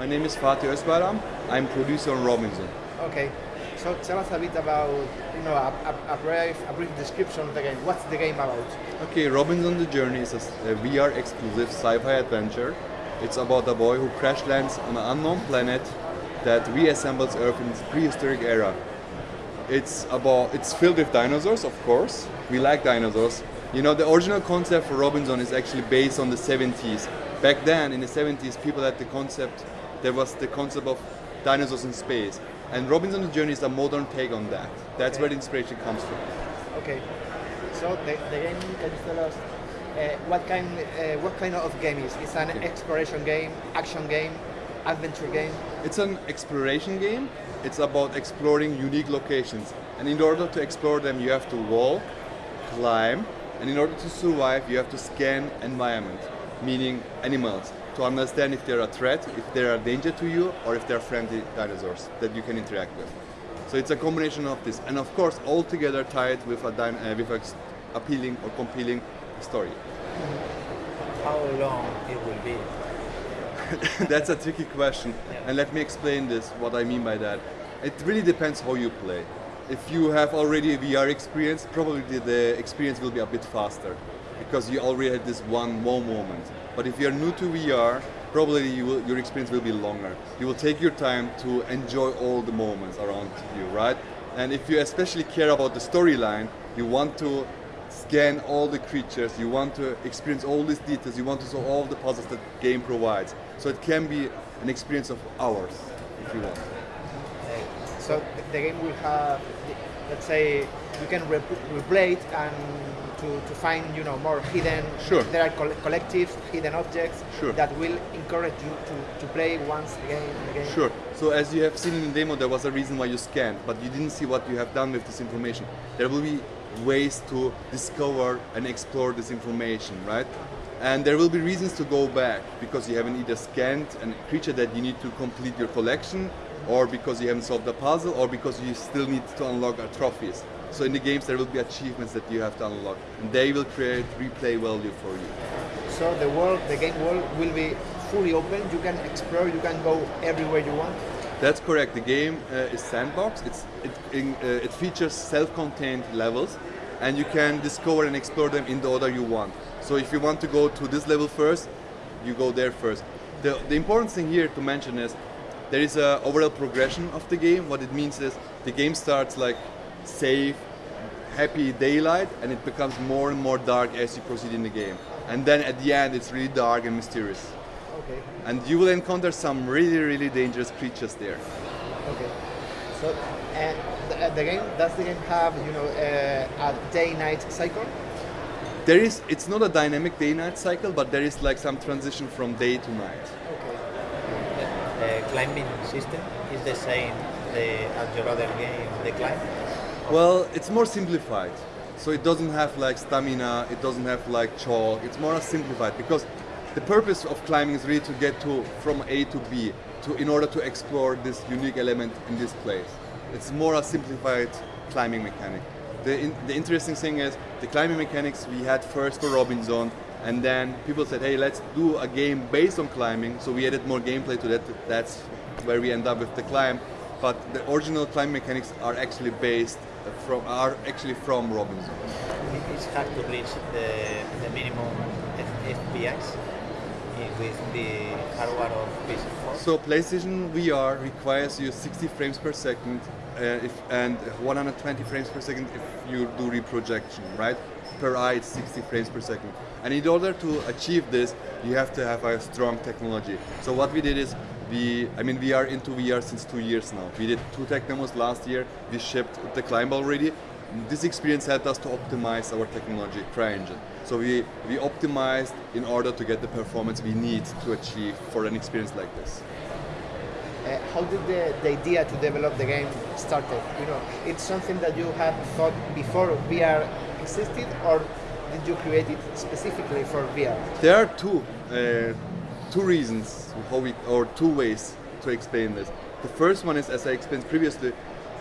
My name is Fatih Özbayram. I'm producer on Robinson. Okay, so tell us a bit about, you know, a, a, a, brief, a brief description of the game. What's the game about? Okay, Robinson the Journey is a, a VR exclusive sci-fi adventure. It's about a boy who crash lands on an unknown planet that reassembles Earth in its prehistoric era. It's about it's filled with dinosaurs, of course. We like dinosaurs. You know, the original concept for Robinson is actually based on the 70s. Back then, in the 70s, people had the concept. There was the concept of dinosaurs in space, and Robinson's Journey is a modern take on that. That's Okay. where the inspiration comes from. Okay, so the, the game, can you tell us uh, what kind uh, what kind of game is? It's an Okay. exploration game, action game, adventure game. It's an exploration game. It's about exploring unique locations. And in order to explore them, you have to walk, climb, and in order to survive, you have to scan environment, meaning animals, to understand if they're a threat, if they're a danger to you, or if they're friendly dinosaurs that you can interact with. So it's a combination of this, and of course, all together tied with a, uh, with a s- appealing or compelling story. How long it will be? That's a tricky question, and let me explain this. What I mean by that, it really depends how you play. If you have already a VR experience, probably the experience will be a bit faster because you already had this one wow moment. But if you're new to VR, probably you will, your experience will be longer. You will take your time to enjoy all the moments around you, right? And if you especially care about the storyline, you want to scan all the creatures, you want to experience all these details, you want to solve all the puzzles that game provides. So it can be an experience of hours if you want. So the, the game will have, let's say, you can replay it and to, to find, you know, more hidden. Sure. There are coll- collectives, hidden objects Sure. that will encourage you to, to play once again and again. Sure. So as you have seen in the demo, there was a reason why you scanned, but you didn't see what you have done with this information. There will be ways to discover and explore this information, right? Uh-huh. And there will be reasons to go back because you haven't either scanned a creature that you need to complete your collection, or because you haven't solved the puzzle, or because you still need to unlock trophies. So in the games, there will be achievements that you have to unlock, and they will create replay value for you. So the world, the game world will be fully open. You can explore, you can go everywhere you want. That's correct. The game uh, is sandbox. It's, it, in, uh, it features self-contained levels, and you can discover and explore them in the order you want. So if you want to go to this level first, you go there first. The, the important thing here to mention is there is a overall progression of the game. What it means is the game starts like safe, happy daylight, and it becomes more and more dark as you proceed in the game. And then at the end, it's really dark and mysterious. Okay. And you will encounter some really, really dangerous creatures there. Okay. So, and the, uh, the game does the game have you know uh, a day-night cycle? There is, it's not a dynamic day-night cycle, but there is like some transition from day to night. Okay. The climbing system is the same the, as your other game, the climb. Well, it's more simplified. So it doesn't have like stamina, it doesn't have like chalk, it's more simplified because the purpose of climbing is really to get to from A to B to in order to explore this unique element in this place. It's more a simplified climbing mechanic. The, in, the interesting thing is the climbing mechanics we had first for Robinson and then people said hey let's do a game based on climbing. So we added more gameplay to that. That's where we end up with the climb. But the original climb mechanics are actually based from are actually from Robinson. It's hard to reach the, the minimum F- FPS in- with the hardware of PS4. So PlayStation VR requires you 60 frames per second uh, if, and 120 frames per second if you do reprojection, right? Per eye it's 60 frames per second. And in order to achieve this, you have to have a strong technology. So what we did is we, I mean, we are into VR since two years now. We did two tech demos last year. We shipped the Climb already. This experience helped us to optimize our technology, CryEngine. So we, we optimized in order to get the performance we need to achieve for an experience like this. Uh, how did the, the idea to develop the game started? You know, it's something that you had thought before VR existed, or did you create it specifically for VR? There are two, uh, two reasons how we, or two ways to explain this. The first one is, as I explained previously,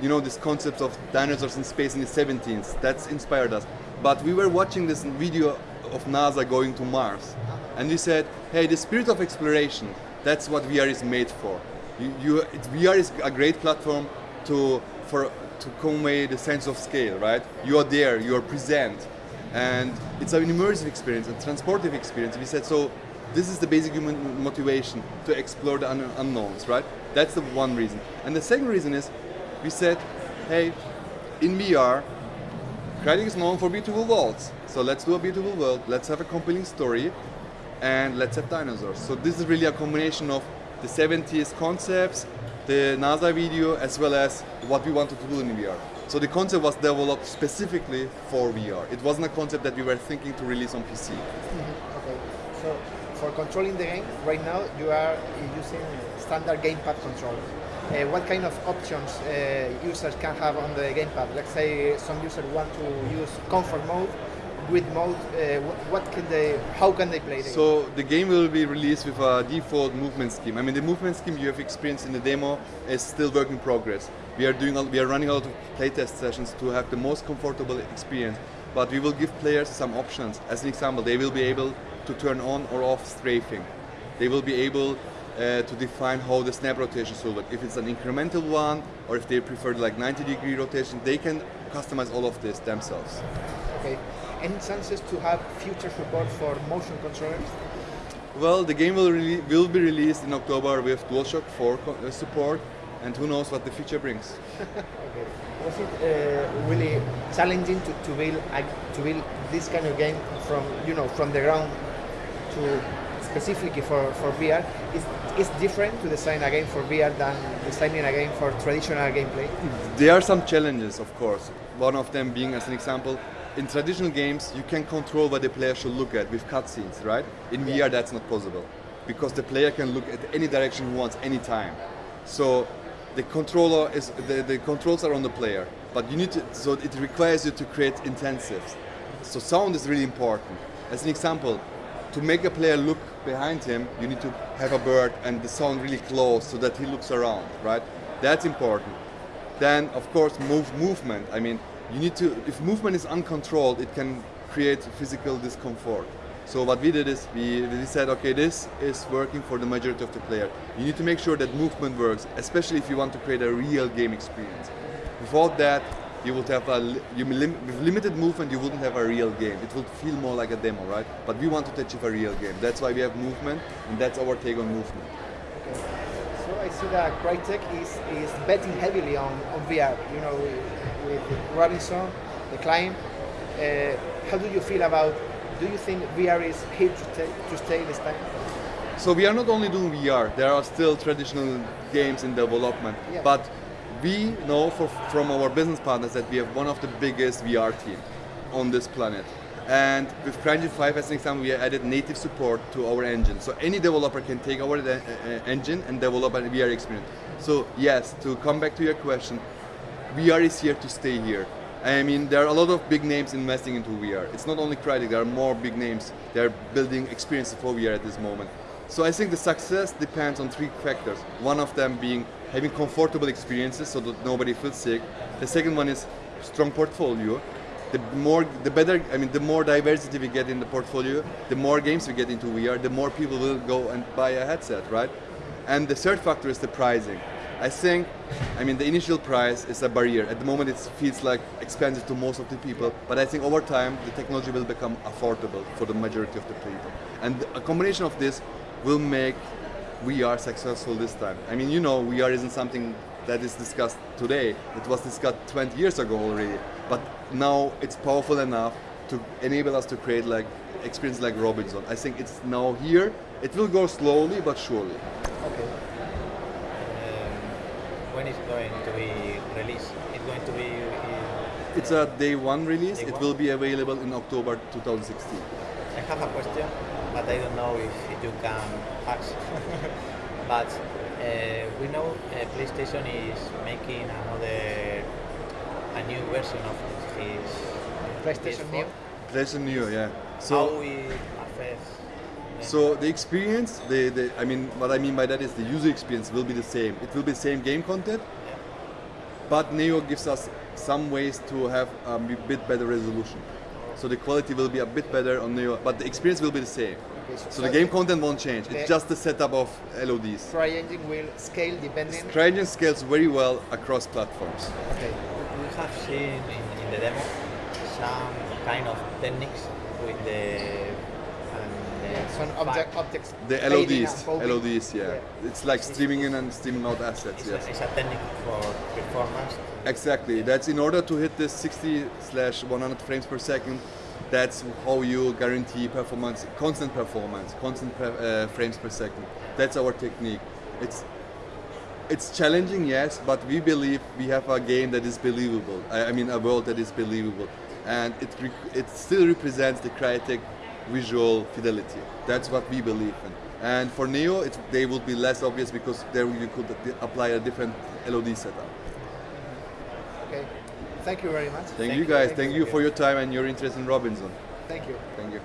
you know, this concept of dinosaurs in space in the 17th. That's inspired us. But we were watching this video of NASA going to Mars, and we said, hey, the spirit of exploration That's what VR is made for. You, you, it, VR is a great platform to for to convey the sense of scale, right? You are there, you are present, and it's an immersive experience, a transportive experience. We said so. This is the basic human motivation to explore the un- unknowns, right? That's the one reason. And the second reason is, we said, hey, in VR, Crytek is known for beautiful worlds. So let's do a beautiful world. Let's have a compelling story, and let's have dinosaurs. So this is really a combination of the 70s concepts, the NASA video, as well as what we wanted to do in VR. So the concept was developed specifically for VR. It wasn't a concept that we were thinking to release on PC. Mm-hmm. Okay. So for controlling the game, right now you are using standard gamepad control. Uh, what kind of options uh, users can have on the gamepad? Let's say some users want to use comfort mode, grid mode. Uh, what, can they? How can they play the? So the game will be released with a default movement scheme. I mean, the movement scheme you have experienced in the demo is still work in progress. We are doing, we are running a lot of playtest sessions to have the most comfortable experience. But we will give players some options. As an example, they will be able to turn on or off strafing. They will be able uh, to define how the snap rotation should look. If it's an incremental one, or if they prefer like 90 degree rotation, they can customize all of this themselves. Okay. Any chances to have future support for motion controllers? Well, the game will, will be released in October with DualShock 4 co- uh, support, and who knows what the future brings. Okay. Was it uh, really challenging to, to build to build this kind of game from you know from the ground to specifically for, for VR? Is it's different to design a game for VR than designing a game for traditional gameplay? There are some challenges, of course. One of them being, as an example, in traditional games, you can control what the player should look at with cutscenes, right? In VR, that's not possible because the player can look at any direction he wants, anytime. So the controller is the, the controls are on the player, but you need to. So it requires you to create intensives. So sound is really important. As an example, to make a player look behind him, you need to have a bird and the sound really close so that he looks around, right? That's important. Then, of course, move movement. I mean, you need to. If movement is uncontrolled, it can create physical discomfort. So what we did is we, we said, okay, this is working for the majority of the player. You need to make sure that movement works, especially if you want to create a real game experience. Without that, you would have a you lim- with limited movement. You wouldn't have a real game. It would feel more like a demo, right? But we want to achieve a real game. That's why we have movement, and that's our take on movement. So I see that Crytek is, is betting heavily on, on VR. You know, with, with Robinson, the Climb. Uh, how do you feel about? Do you think VR is here to, stay to stay this time? So we are not only doing VR. There are still traditional games in development, Yeah. but we know for, from our business partners that we have one of the biggest VR team on this planet. And with CryEngine 5 as an example, we added native support to our engine. So any developer can take our uh, uh, engine and develop a VR experience. So yes, to come back to your question, VR is here to stay here. I mean, there are a lot of big names investing into VR. It's not only Crytek, there are more big names. They're building experiences for VR at this moment. So I think the success depends on three factors. One of them being having comfortable experiences so that nobody feels sick. The second one is strong portfolio. The more, the better. I mean, the more diversity we get in the portfolio, the more games we get into VR, the more people will go and buy a headset, right? And the third factor is the pricing. I think, I mean, the initial price is a barrier. At the moment, it feels like expensive to most of the people, but I think over time, the technology will become affordable for the majority of the people. And a combination of this will make VR successful this time. I mean, you know, VR isn't something that is discussed today. It was discussed 20 years ago already, but now it's powerful enough to enable us to create like experience like Robinson. I think it's now here. It will go slowly but surely. Okay. Um, when is going to be released? It's going to be in, It's a day one release. Day it one? will be available in October 2016. I have a question, but I don't know if you can ask. but uh, we know uh, PlayStation is making another, a new version of his PlayStation PS4. Neo. PlayStation Neo, yeah. How So, it affects? them? so the experience, the, the, I mean, what I mean by that is the user experience will be the same. It will be the same game content, Yeah. but Neo gives us some ways to have a bit better resolution. So the quality will be a bit better on Neo, but the experience will be the same. Okay, So the game content won't change. It's just the setup of LODs. CryEngine will scale depending. CryEngine scales very well across platforms. Okay. We have seen in, in the demo some kind of techniques with the and, Some object objects. The LODs. LODs, yeah. It's like streaming in and streaming out assets, It's, yes. a, it's a technique for performance. Exactly. That's in order to hit this 60 slash 100 frames per second. That's how you guarantee performance, constant performance, constant per, uh, frames per second. That's our technique. It's it's challenging, yes, but we believe we have a game that is believable. I, I mean, a world that is believable, and it it still represents the Crytek visual fidelity. That's what we believe in. And for Neo, it, they would be less obvious because there you could apply a different LOD setup. Okay. Thank you very much. Thank, you guys. Thank Thank you. you for your time and your interest in Robinson. Thank you. Thank you.